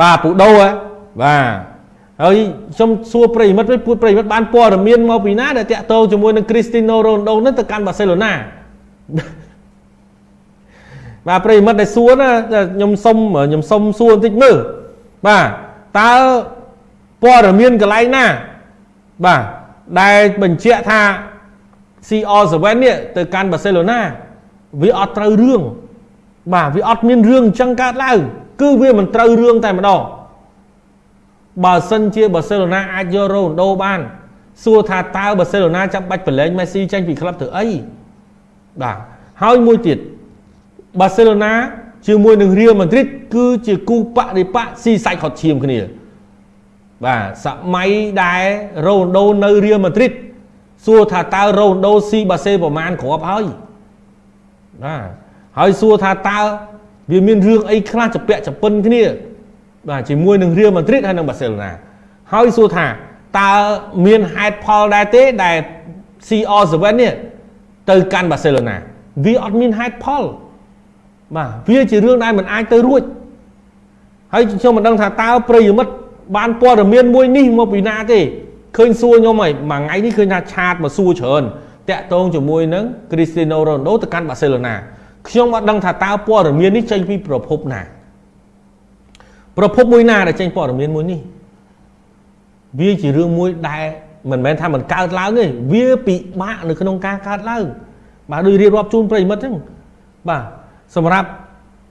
បាទពូដូហ៎បាទហើយខ្ញុំសួរប្រិមិត្តវិញពួតប្រិមិត្តបានព័ត៌មានមកពីណាដែលតាក់ទងជាមួយនឹងគ្រីស្ទីណូរ៉ូណូដូនឹងទៅកាន់បាសេឡូណាបាទប្រិមិត្តដែលសួរណាខ្ញុំសុំខ្ញុំសុំសួរបន្តិចមើលបាទតើព័ត៌មានកន្លែងណាបាទដែលបញ្ជាក់ថា CR7 នេះទៅកាន់បាសេឡូណាវាអត់ត្រូវរឿងបាទវាអត់មានរឿងអញ្ចឹងកើតឡើង គឺវាមិនត្រូវរឿងតែម្ដងបើសិនជាបាសេឡូណាអាចយករ៉ូណូបាន សួរថាតើបាសេឡូណាចាំបាច់ប្រឡែងមេស៊ីចេញពីក្លឹបធ្វើអីបាទហើយមួយទៀតបាសេឡូណាជាមួយនឹងរៀលម៉ាឌ្រីតគឺជាគូបរិបៈស៊ីសាច់ខត់ឈាមគ្នាបាទសម័យដែលរ៉ូណូដូនៅរៀលម៉ាឌ្រីតសួរថាតើរ៉ូណូដូស៊ីបាសេប្រមាណគ្រាប់ហើយបាទហើយសួរថាតើ វាមានរឿងអីខ្លះចពាក់ចពិនគ្នាបាទជាមួយនឹងរៀលម៉ាឌ្រីតហើយនឹងបាសេឡូណាហើយសួរថាតើមានហេតុផលដែរទេដែល CR7 នេះទៅកាន់បាសេឡូណាវាអត់មានហេតុផលបាទវាជារឿងដែលមិនអាចទៅរួចហើយខ្ញុំមិនដឹងថាតើប្រិយមិត្តបានព័ត៌មានមួយនេះមកពីណាទេឃើញសួរខ្ញុំហើយមួយថ្ងៃនេះឃើញថាឆាតមកសួរច្រើនតាក់ទងជាមួយនឹងគ្រីស្ទីណូរ៉ូណូទៅកាន់បាសេឡូណា ខ្ញុំអត់ដឹងថាតើព័ត៌មាននេះចេញពីប្រភពណា ប្រភពមួយណាដែលចេញព័ត៌មានមួយនេះវាជារឿងមួយដែលមិនមែនថាមិនកើតឡើងទេវាពិបាកនៅក្នុងការកើតឡើងបាទដូចរៀបរាប់ជូនប្រិមិត្តហ្នឹងបាទសម្រាប់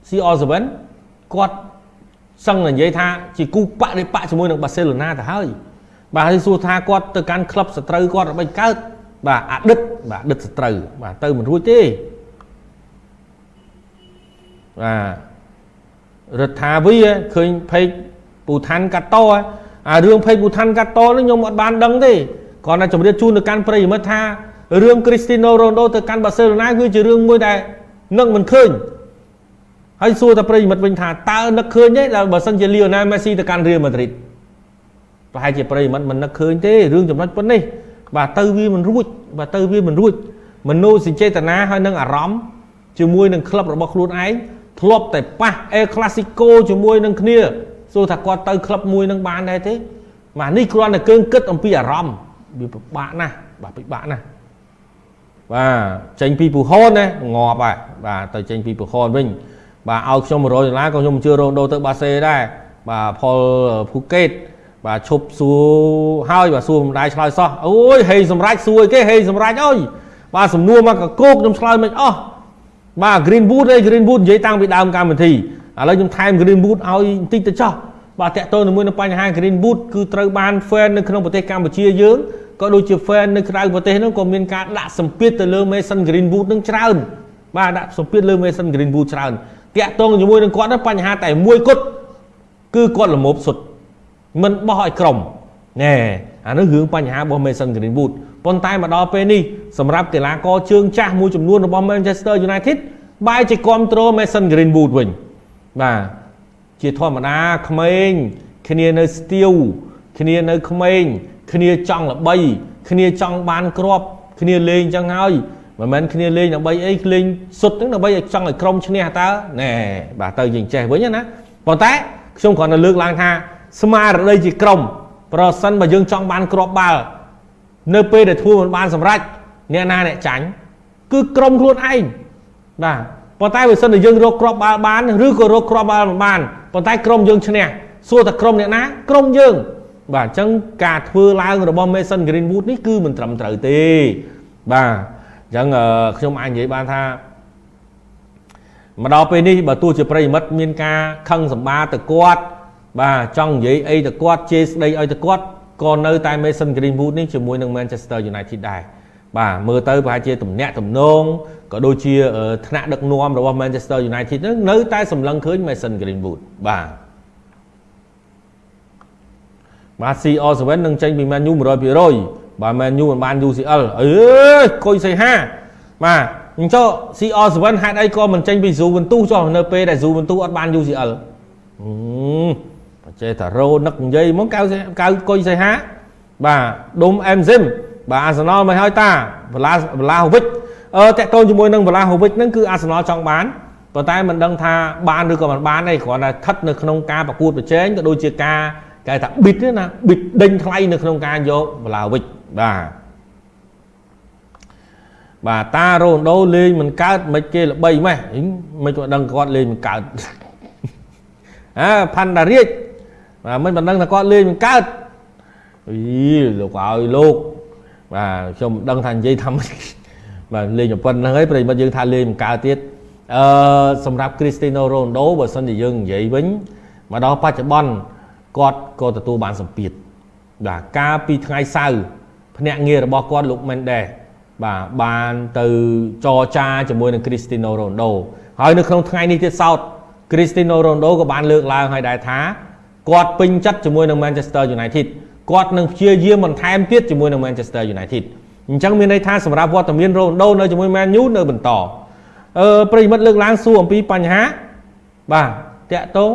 CR7 គាត់សឹងនិយាយថាជាគូបរិបៈជាមួយនឹងបាសេឡូណាទៅហើយបាទហើយសួរថាគាត់ទៅកាន់ក្លឹបសត្រូវគាត់ដើម្បីកើតបាទអតីតបាទអតីតសត្រូវបាទទៅមិនរួចទេ បាទរដ្ឋាវីឃើញពេកពូឋានកាតោអារឿងពេកពូឋានកាតោនេះខ្ញុំអត់បានដឹងទេគ្រាន់តែជម្រាបជូនទៅកាន់ប្រិយមិត្តថារឿងគ្រីស្ទីណូរ៉ូណូទៅកាន់បាសេឡូណាគឺជារឿងមួយដែលនឹកមិនឃើញហើយសួរតែប្រិយមិត្តវិញថាតើនឹកឃើញទេដល់បើសិនជាលីអូណាល់មេស៊ីទៅកាន់រៀលម៉ាឌ្រីតប្រហែលជាប្រិយមិត្តមិននឹកឃើញទេរឿងចំណុចប៉ុណ្នេះបាទទៅវាមិនរួចបាទទៅវាមិនរួចមនោសញ្ចេតនាហើយនឹងអារម្មណ៍ជាមួយនឹងក្លឹបរបស់ខ្លួនឯង ធ្លាប់តែប៉ះអេក្លាស៊ីកូជាមួយនឹងគ្នាសួរថាគាត់ទៅក្លឹបមួយនឹងបានដែរទេបាទនេះគ្រាន់តែកើងគិតអំពីអារម្មណ៍វាពិបាកណាស់បាទពិបាកណាស់បាទចេញពីពូហនណាងាប់ហើយបាទទៅចេញពីពូហនវិញបាទឲ្យខ្ញុំ100ដុល្លារក៏ខ្ញុំជឿរ៉ូដូទៅបាសេដែរបាទផលភូកេតបាទឈប់សួរហើយបាទសួរមិនដែរឆ្លើយសោះអូយហេសម្រាប់សួរគេហេសម្រាប់អើយបាទសំណួរមកកកោកខ្ញុំឆ្លើយមិនអស់ បាទ Greenwood ឯង Greenwood និយាយតាំងពីដើមកម្មវិធីឥឡូវខ្ញុំថែម Greenwood ឲ្យបន្តិចទៅចោះបាទតកតទៅជាមួយនឹងបញ្ហា Greenwood គឺត្រូវបាន fan នៅក្នុងប្រទេសកម្ពុជាយើងក៏ដូចជា fan នៅក្រៅប្រទេសនោះក៏មានការដាក់សម្ពាធទៅលើ Mason Greenwood នឹងច្រើនបាទដាក់សម្ពាធលើ Mason Greenwood ច្រើនតាក់ទងជាមួយនឹងគាត់បញ្ហាតែមួយគត់គឺគាត់ល្មមសុទ្ធមិនបោះឲ្យក្រុមណែអានោះរឿងបញ្ហារបស់ Mason Greenwood ប៉ុន្តែមកដល់ពេលនេះសម្រាប់កីឡាករជើងចាស់មួយចំនួនរបស់ Manchester United បែរជាគ្រប់គ្រង Mason Greenwood វិញបាទជាធម្មតាក្មេងគ្នានៅស្ទៀវគ្នានៅក្មេងគ្នាចង់ល្បីគ្នាចង់បានគ្រាប់គ្នាលេងចឹងហើយមិនមែនគ្នាលេងដើម្បីអីលេងសុទ្ធហ្នឹងដើម្បីឲ្យចង់ឲ្យក្រុមឈ្នះតើណែបាទទៅយើងចេះវិញណាប៉ុន្តែខ្ញុំគ្រាន់តែលើកឡើងថាស្មារតីជាក្រុមប្រសិនបើយើងចង់បានគ្រាប់បាល់ នៅពេលដែលធ្វើមិនបានសម្រេចអ្នកណាអ្នកចាញ់គឺក្រុមខ្លួនឯងបាទប៉ុន្តែបើសិនជាយើងរកគ្រាប់បាល់បានឬក៏រកគ្រាប់បាល់មិនបានប៉ុន្តែក្រុមយើងឈ្នះសួរតែក្រុមអ្នកណាក្រុមយើង បាទអញ្ចឹងការធ្វើឡើងរបស់ Mason Greenwood នេះគឺមិនត្រឹមត្រូវទេបាទអញ្ចឹងខ្ញុំអាចនិយាយបានថាមកដល់ពេលនេះបើទោះជាប្រិមិត្តមានការខឹងសម្បាទៅគាត់បាទចង់និយាយអីទៅគាត់ជេរស្ដីឲ្យទៅគាត់ ក៏នៅតែ Mason Greenwood នេះជាមួយនឹង Manchester United ដែរបាទមើលទៅប្រហែលជាទំនាក់ទំនងក៏ដូចជាថ្នាក់ដឹកនាំរបស់ Manchester United នឹងនៅតែសម្លឹងឃើញ Mason Greenwood បាទបាទ CR7 នឹងចេញពី Man U 100%បាទ Man U មិនបាន UCL អើយកុយសីហាបាទអញ្ចឹង CR7 ហេតុអីក៏មិនចេញពី Juventus ចុះនៅពេលដែល Juventus អត់បាន UCL អឺ ចេះតែរោនឹកនិយាយមកកៅកៅគុយសៃហាបាទដុំអែមស៊ីមបាទអាសណលមិនហើយតាវឡាវឡាហូវិចអឺតាក់ទងជាមួយនឹងវឡាហូវិចហ្នឹងគឺអាសណលចង់បានប៉ុន្តែមិនដឹងថាបានឬក៏មិនបានទេគ្រាន់តែស្ថិតនៅក្នុងការប្រកួតប្រជែងក៏ដូចជាការគេថាប៊ីតណាប៊ីតដេញថ្លៃនៅក្នុងការយកវឡាវិចបាទបាទតារ៉ូណូដូលេងមិនកើតមិនគេល្បីម៉េះមិនក៏ដឹងគាត់លេងមិនកើតអើផាន់តារាជ បាទមិនមិនដឹងថាគាត់លេងមិនកើតអីលោកឲ្យលោកបាទខ្ញុំដឹងថានិយាយថាបាទលេងប៉ុណ្្នឹងហើយប្រិមិត្តយើងថាលេងមិនកើតទៀតអឺសម្រាប់ Cristiano Ronaldo បើសិនជាយើងនិយាយវិញមកដល់បច្ចុប្បន្នគាត់ក៏ទទួលបានសម្ពាធបាទកាលពីថ្ងៃសៅរ៍ភ្នាក់ងាររបស់គាត់លោក Mendes បាទបានទៅចរចាជាមួយនឹង Cristiano Ronaldo ហើយនៅក្នុងថ្ងៃនេះទៀតសោត Cristiano Ronaldo ក៏បានលើកឡើងហើយដែរថា គាត់ពេញចិត្តជាមួយនឹង Manchester United គាត់នឹងព្យាយាមបន្ថែមទៀតជាមួយនឹង Manchester United អញ្ចឹងមានន័យថាសម្រាប់វត្តមាន Ronaldo នៅជាមួយ Man U នៅបន្តអឺប្រិមិត្តលើកឡើងសួរអំពីបញ្ហាបាទតាក់ទង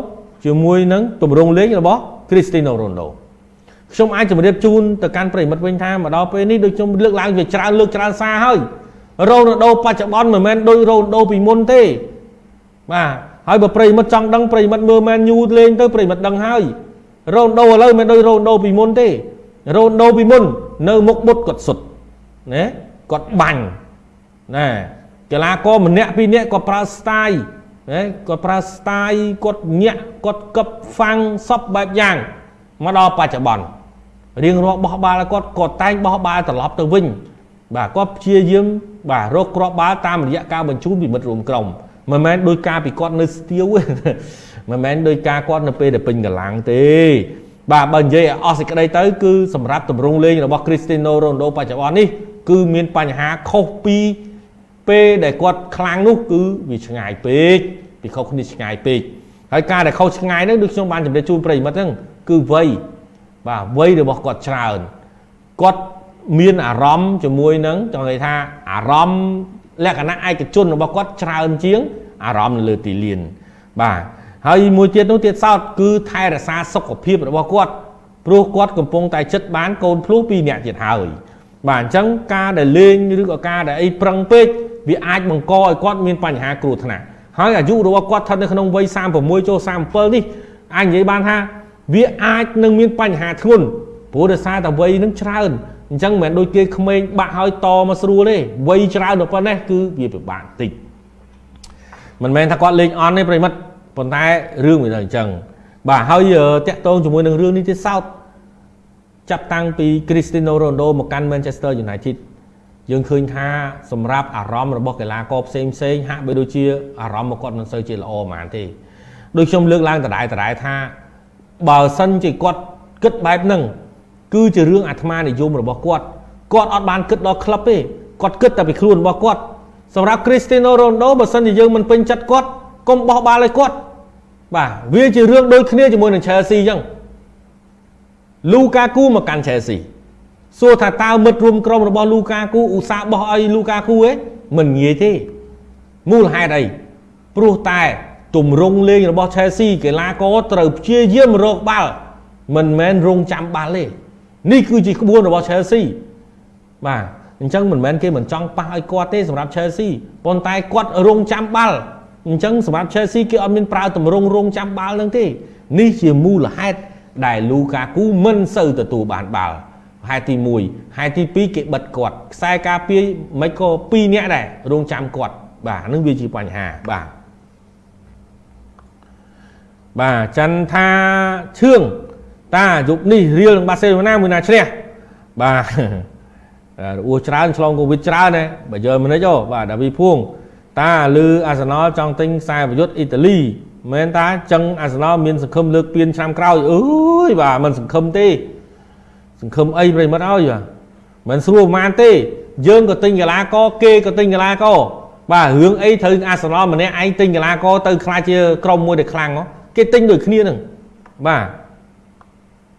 ជាមួយនឹងទម្រង់លេងរបស់ Cristiano Ronaldo ខ្ញុំអាចជម្រាបជូនទៅកាន់ប្រិមិត្តវិញថាមកដល់ពេលនេះដូចខ្ញុំលើកឡើងជាច្រើនលើកច្រើនសារហើយរ៉ូណាល់ដូបច្ចុប្បន្នមិនមែនដូចរ៉ូណាល់ដូពីមុនទេបាទ ហើយបើប្រិមិត្តចង់ដឹងប្រិមិត្តមើលមែនយូលេងទៅប្រិមិត្តដឹងហើយរ៉ូណាល់ដូឥឡូវមិនដូចរ៉ូណាល់ដូពីមុនទេរ៉ូណាល់ដូពីមុន នៅមុខមុតគាត់សុទ្ធណាគាត់បាញ់ណាកីឡាករម្នាក់ពីរនាក់គាត់ប្រើ style ណាគាត់ប្រើ style គាត់ញាក់គាត់កឹបហ្វាំងសពបែបយ៉ាងមកដល់បច្ចុប្បន្នរៀងរាល់បោះបាល់គាត់គាត់តែងបោះបាល់ត្រឡប់ទៅវិញបាទគាត់ព្យាយាមបាទរកគ្រាប់បាល់តាមរយៈការបញ្ជូនពីមិត្តរួមក្រុម មិនមែនដោយការពីគាត់នៅស្ទាវទេមិនមែនដោយការគាត់នៅពេលដែលពេញកម្លាំងទេ បាទបើនិយាយឲ្យអស់សេចក្តីទៅគឺសម្រាប់ទម្រង់លេងរបស់ Cristiano Ronaldo បច្ចុប្បន្ននេះគឺមានបញ្ហាខុសពីពេលដែលគាត់ខ្លាំងនោះគឺវាឆ្ងាយពេកពីខុសគ្នាឆ្ងាយពេកហើយការដែលខុសឆ្ងាយហ្នឹងដូចខ្ញុំបានជម្រាបជូនប្រិយមិត្តហ្នឹងគឺវ័យបាទវ័យរបស់គាត់ច្រើនគាត់មានអារម្មណ៍ជាមួយនឹងចង់និយាយថាអារម្មណ៍ លក្ខណៈឯកជនរបស់គាត់ច្រើនជាង អារម្មណ៍នៅលើទីលាន បាទហើយមួយទៀតនោះទៀតសោតគឺថែរក្សាសុខភាពរបស់គាត់ព្រោះគាត់កំពុងតែចិត្តបានកូនភ្លោះពីរនាក់ទៀតហើយបាទអញ្ចឹងការដែលលេងឬក៏ការដែលអីប្រឹងពេកវាអាចបង្កឲ្យគាត់មានបញ្ហាគ្រោះថ្នាក់ហើយអាយុរបស់គាត់ស្ថិតនៅក្នុងវ័យ36ចូល37នេះអាចនិយាយបានថាវាអាចនឹងមានបញ្ហាធ្ងន់ព្រោះដោយសារតែវ័យនឹងច្រើន អញ្ចឹងមិនមែនដូចគេក្មេងបាក់ហើយតមកស្រួលទេវ័យច្រើនដល់ប៉ុណ្ណេះគឺវាពិបាកតិចមិនមែនថាគាត់លេងអន់ទេប្រិមិត្តប៉ុន្តែរឿងវានៅអញ្ចឹងបាទហើយតាក់ទងជាមួយនឹងរឿងនេះទៀតសោតចាប់តាំងពី Cristiano Ronaldo មកកាន់ Manchester United យើងឃើញថាសម្រាប់អារម្មណ៍របស់កីឡាករផ្សេងផ្សេងហាក់បីដូចជាអារម្មណ៍របស់គាត់មិនសូវជាល្អហ្មងទេដូចខ្ញុំលើកឡើងដដែលដដែលថាបើសិនជាគាត់គិតបែបហ្នឹង គឺជារឿងអាត្មានិយមរបស់គាត់គាត់អត់បានគិតដល់ក្លឹបទេគាត់គិតតែពីខ្លួនរបស់គាត់សម្រាប់ Cristiano Ronaldo បើសិនជាយើងមិនពេញចិត្តគាត់កុំបោះបាល់ឲ្យគាត់បាទវាជារឿងដូចគ្នាជាមួយនឹង Chelsea អញ្ចឹង Lukaku មកកាន់ Chelsea សួរថាតើមិត្តរួមក្រុមរបស់ Lukaku ឧស្សាហ៍បោះឲ្យ Lukaku ឯងមិនងាយទេមូលហេតុអីព្រោះតែទម្រង់លេងរបស់ Chelsea កីឡាករត្រូវព្យាយាមរកបាល់មិនមែនរងចាំបាល់ទេ នេះគឺជាក្បួនរបស់ Chelsea បាទអញ្ចឹងមិនមែនគេមិនចង់ប៉ះឲ្យគាត់ទេសម្រាប់ Chelsea ប៉ុន្តែគាត់រងចាំបាល់អញ្ចឹងសម្រាប់ Chelsea គេអត់មានប្រើទម្រង់រងចាំបាល់នឹងទេនេះជាមូលហេតុដែល Lukaku មិនសូវទទួលបានបាល់ហេតុទី1ហេតុទី2គេបិទគាត់ខ្សែការពារមិនក៏2នាក់ដែររងចាំគាត់បាទនឹងវាជាបញ្ហាបាទបាទចន្ទថាឈឿង តាយុគនេះរៀលនឹងបាសេឡូណាមួយណាឈ្នះបាទរបួសច្រើនឆ្លងកូវីដច្រើនណាបើយកមិននេះអូបាទដាវីភួង តាលឺអាសនលចង់ទិញខ្សែប្រយុទ្ធអ៊ីតាលីមែនតាចឹងអាសនលមានសង្ឃឹមលើកពានឆ្នាំក្រោយអើយបាទមិនសង្ឃឹមទេសង្ឃឹមអីប្រិមិត្តអើយបាទមិនស្រួលប្រហែលទេយើងក៏ទិញកីឡាករគេក៏ទិញកីឡាករបាទរឿងអីត្រូវអាសនលម្នាក់ឯងទិញកីឡាករទៅខ្លាចជាក្រុមមួយដែលខ្លាំងគេទិញដូចគ្នានឹងបាទ